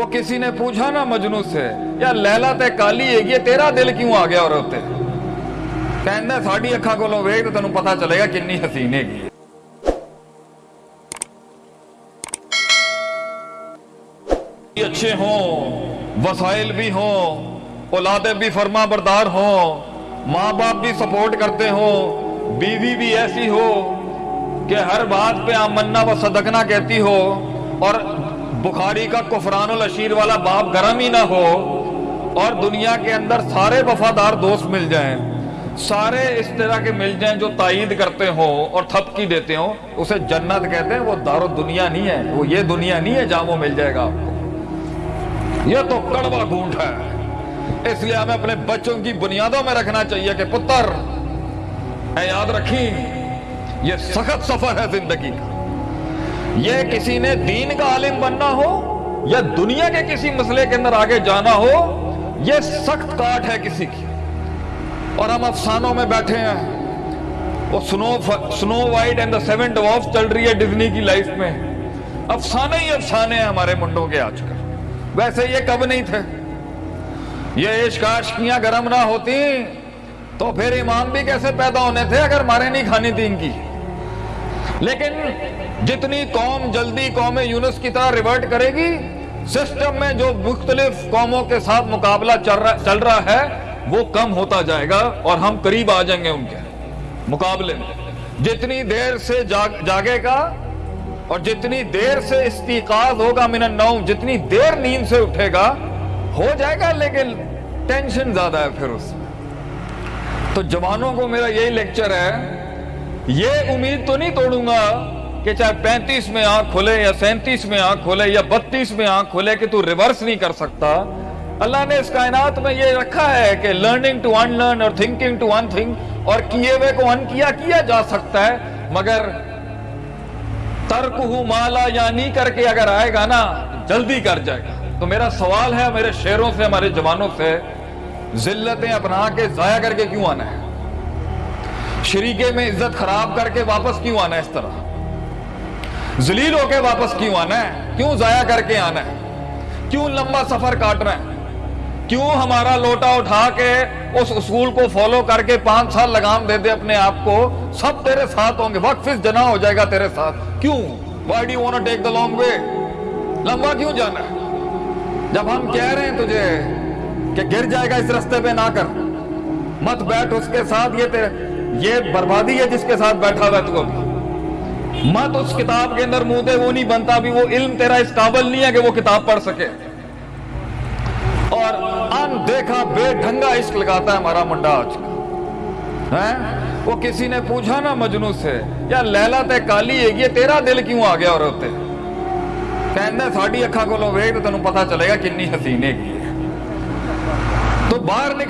وہ کسی نے پوچھا نا مجنو سے یا لیلا تے کالی ہے یہ تیرا دل کیوں آ گیا اور ہوتے کہنا ساڑی اکھا کو لو ویگ تو تنوں پتا چلے گا کنی حسین ہے۔ گی اچھے ہوں، وسائل بھی ہوں، اولادیں بھی فرما بردار ہوں، ماں باپ بھی سپورٹ کرتے ہوں، بیوی بھی ایسی ہو کہ ہر بات پہ آمنا و صدقنا کہتی ہو اور بخاری کا کفران الاشیر والا باپ گرم ہی نہ ہو اور دنیا کے اندر سارے وفادار دوست مل جائیں، سارے اس طرح کے مل جائیں جو تائید کرتے ہوں اور تھپکی دیتے ہوں، اسے جنت کہتے ہیں، وہ دار دنیا نہیں ہے، وہ یہ دنیا نہیں ہے جہاں وہ مل جائے گا آپ کو۔ یہ تو کڑوا گھونٹ ہے۔ اس لیے ہمیں اپنے بچوں کی بنیادوں میں رکھنا چاہیے کہ پتر، اے یاد رکھیں، یہ سخت سفر ہے زندگی کا۔ یہ کسی نے دین کا عالم بننا ہو یا دنیا کے کسی مسئلے کے اندر آگے جانا ہو، یہ سخت کاٹ ہے کسی کی۔ اور ہم افسانوں میں بیٹھے ہیں۔ وہ سنو Snow White and the Seven Dwarf چل رہی ہے ڈزنی کی لائف میں۔ افسانے ہی افسانے ہیں ہمارے منڈوں کے آج کل۔ ویسے یہ کب نہیں تھے؟ یہ عشق عاشقیاں گرم نہ ہوتی تو پھر امام بھی کیسے پیدا ہونے تھے اگر مارے نہیں کھانی تھی ان کی؟ لیکن جتنی قوم جلدی قوم یونس کی طرح ریورٹ کرے گی سسٹم میں جو مختلف قوموں کے ساتھ مقابلہ چل رہا ہے، وہ کم ہوتا جائے گا اور ہم قریب آ جائیں گے ان کے مقابلے میں۔ جتنی دیر سے جاگے گا اور جتنی دیر سے استیقاظ ہوگا من النوم، جتنی دیر نیند سے اٹھے گا، ہو جائے گا، لیکن ٹینشن زیادہ ہے پھر اس میں۔ تو جوانوں کو میرا یہی لیکچر ہے یہ امید تو نہیں توڑوں گا کہ چاہے پینتیس میں آنکھ کھلے یا سینتیس میں آنکھ کھلے یا بتیس میں آنکھ کھلے کہ تو ریورس نہیں کر سکتا۔ اللہ نے اس کائنات میں یہ رکھا ہے کہ لرننگ ٹو ان لرن اور تھنکنگ ٹو ان تھنک اور کیے ہوئے کو ان کیا کیا جا سکتا ہے، مگر ترک ہوں مالا یا نہیں کر کے اگر آئے گا نا، جلدی کر جائے گا۔ تو میرا سوال ہے، میرے شیروں سے، ہمارے جوانوں سے، ذلتیں اپنا کے ضائع کر کے کیوں آنا ہے؟ شریکے میں عزت خراب کر کے واپس کیوں آنا ہے اس طرح؟ ذلیل ہو کے واپس کیوں آنا ہے؟ کیوں ضائع کر کے آنا ہے؟ کیوں لمبا سفر کاٹنا ہے کیوں ہمارا لوٹا اٹھا کے اس اصول کو فالو کر کے پانچ سال لگام دے دے اپنے آپ کو؟ سب تیرے ساتھ ہوں گے۔ وقت جنا ہو جائے گا تیرے ساتھ۔ کیوں؟ Why the want take the long way لمبا کیوں جانا ہے؟ جب ہم کہہ رہے ہیں تجھے کہ گر جائے گا اس رستے پہ نہ کر، مت بیٹھ اس کے ساتھ، یہ تیرے یہ بربادی ہے جس کے ساتھ بیٹھا ہوا تو ابھی مت اس کتاب کے اندر منہ وہ نہیں بنتا بھی۔ وہ علم تیرا اس قابل نہیں ہے کہ وہ کتاب پڑھ سکے۔ اور ان دیکھا بے ڈھنگا عشق لگاتا ہے ہمارا منڈا آج کا۔ ہاں؟ وہ کسی نے پوچھا نا مجنو سے، یا لیلا تے کالی ہے یہ تیرا دل کیوں آ گیا اور ہوتے کہنا ساڑی اکھا کو لو ویگ تو تنوں پتا چلے گا کنی حسین ہے۔ تو باہر نکل